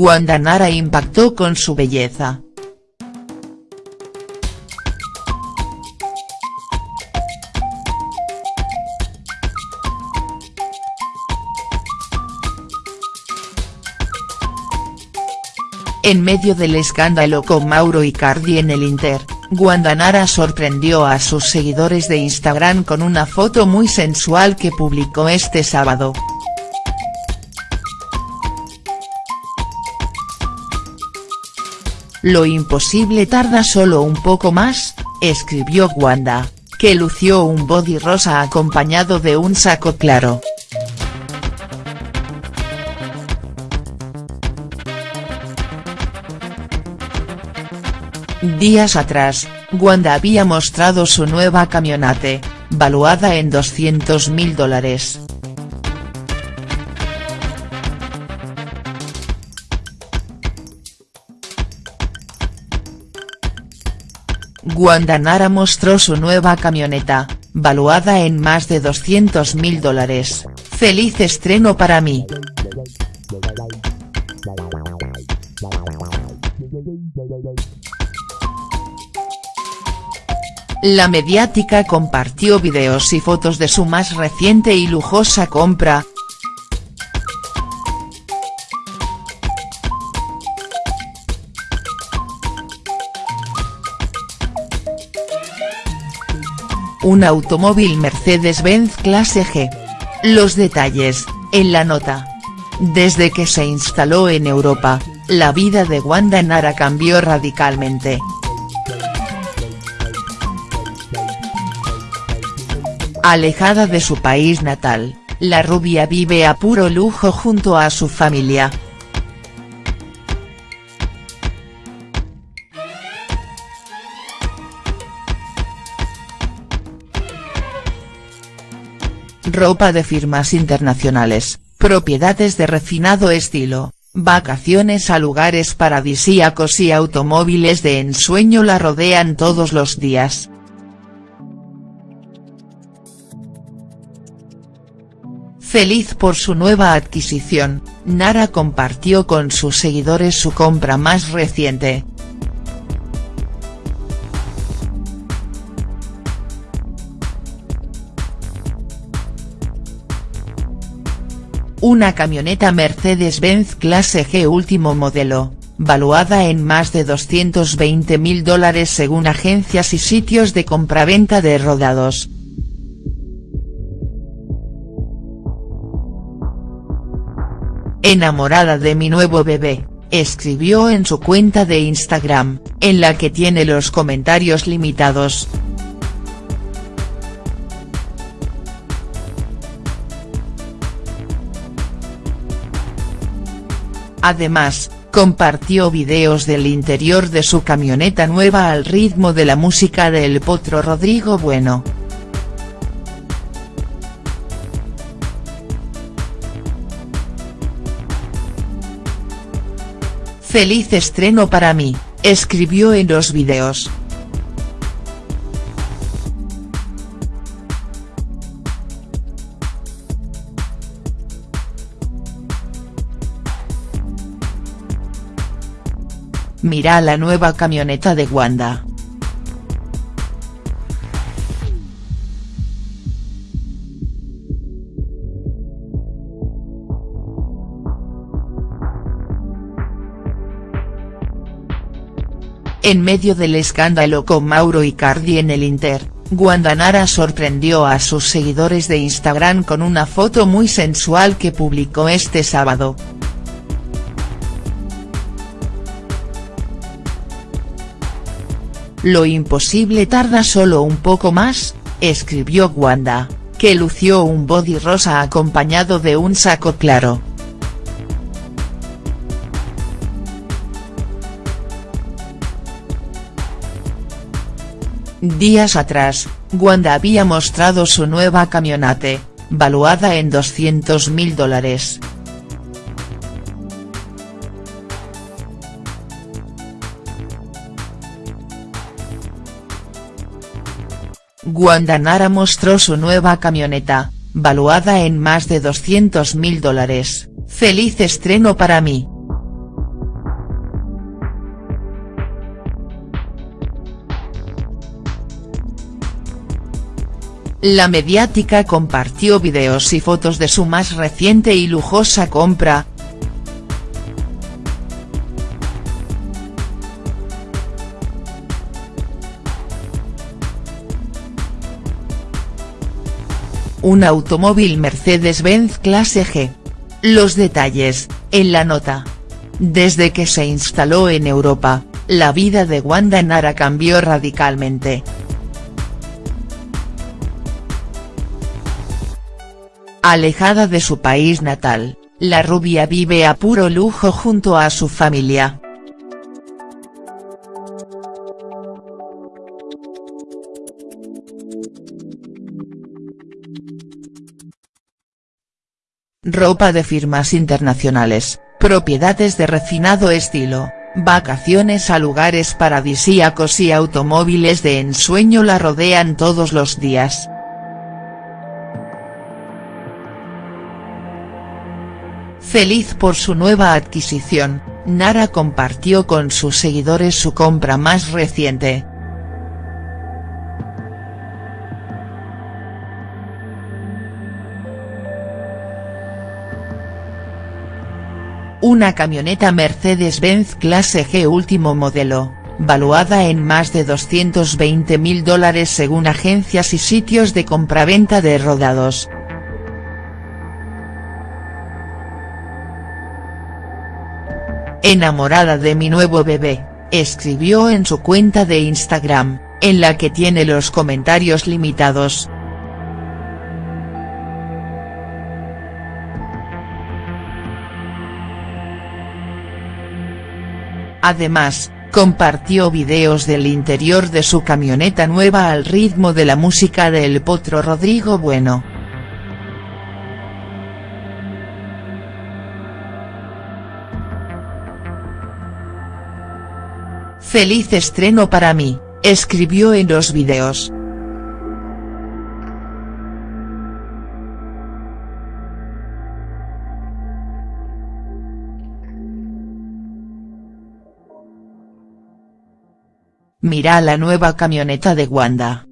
Wanda Nara impactó con su belleza. En medio del escándalo con Mauro Icardi en el Inter, Wanda Nara sorprendió a sus seguidores de Instagram con una foto muy sensual que publicó este sábado. Lo imposible tarda solo un poco más, escribió Wanda, que lució un body rosa acompañado de un saco claro. Días atrás, Wanda había mostrado su nueva camionate, valuada en 200 mil dólares. Wanda Nara mostró su nueva camioneta, valuada en más de 200 mil dólares, feliz estreno para mí. La mediática compartió videos y fotos de su más reciente y lujosa compra. Un automóvil Mercedes-Benz clase G. Los detalles, en la nota. Desde que se instaló en Europa, la vida de Wanda Nara cambió radicalmente. Alejada de su país natal, la rubia vive a puro lujo junto a su familia. Ropa de firmas internacionales, propiedades de refinado estilo, vacaciones a lugares paradisíacos y automóviles de ensueño la rodean todos los días. Feliz por su nueva adquisición, Nara compartió con sus seguidores su compra más reciente. Una camioneta Mercedes-Benz clase G último modelo, valuada en más de 220 mil dólares según agencias y sitios de compraventa de rodados. Enamorada de mi nuevo bebé, escribió en su cuenta de Instagram, en la que tiene los comentarios limitados. Además, compartió videos del interior de su camioneta nueva al ritmo de la música del potro Rodrigo Bueno. Feliz estreno para mí, escribió en los videos. Mira la nueva camioneta de Wanda. En medio del escándalo con Mauro Icardi en el Inter, Wanda Nara sorprendió a sus seguidores de Instagram con una foto muy sensual que publicó este sábado. Lo imposible tarda solo un poco más, escribió Wanda, que lució un body rosa acompañado de un saco claro. Días atrás, Wanda había mostrado su nueva camionate, valuada en 200 mil dólares. Guandanara mostró su nueva camioneta, valuada en más de 200 mil dólares, feliz estreno para mí. La mediática compartió videos y fotos de su más reciente y lujosa compra, un automóvil Mercedes-Benz clase G. Los detalles, en la nota. Desde que se instaló en Europa, la vida de Wanda Nara cambió radicalmente. Alejada de su país natal, la rubia vive a puro lujo junto a su familia. Ropa de firmas internacionales, propiedades de refinado estilo, vacaciones a lugares paradisíacos y automóviles de ensueño la rodean todos los días. Feliz por su nueva adquisición, Nara compartió con sus seguidores su compra más reciente, una camioneta Mercedes-Benz clase G último modelo, valuada en más de 220 mil dólares según agencias y sitios de compraventa de rodados. Enamorada de mi nuevo bebé, escribió en su cuenta de Instagram, en la que tiene los comentarios limitados. Además, compartió videos del interior de su camioneta nueva al ritmo de la música de El Potro Rodrigo Bueno. Feliz estreno para mí, escribió en los videos. Mira la nueva camioneta de Wanda.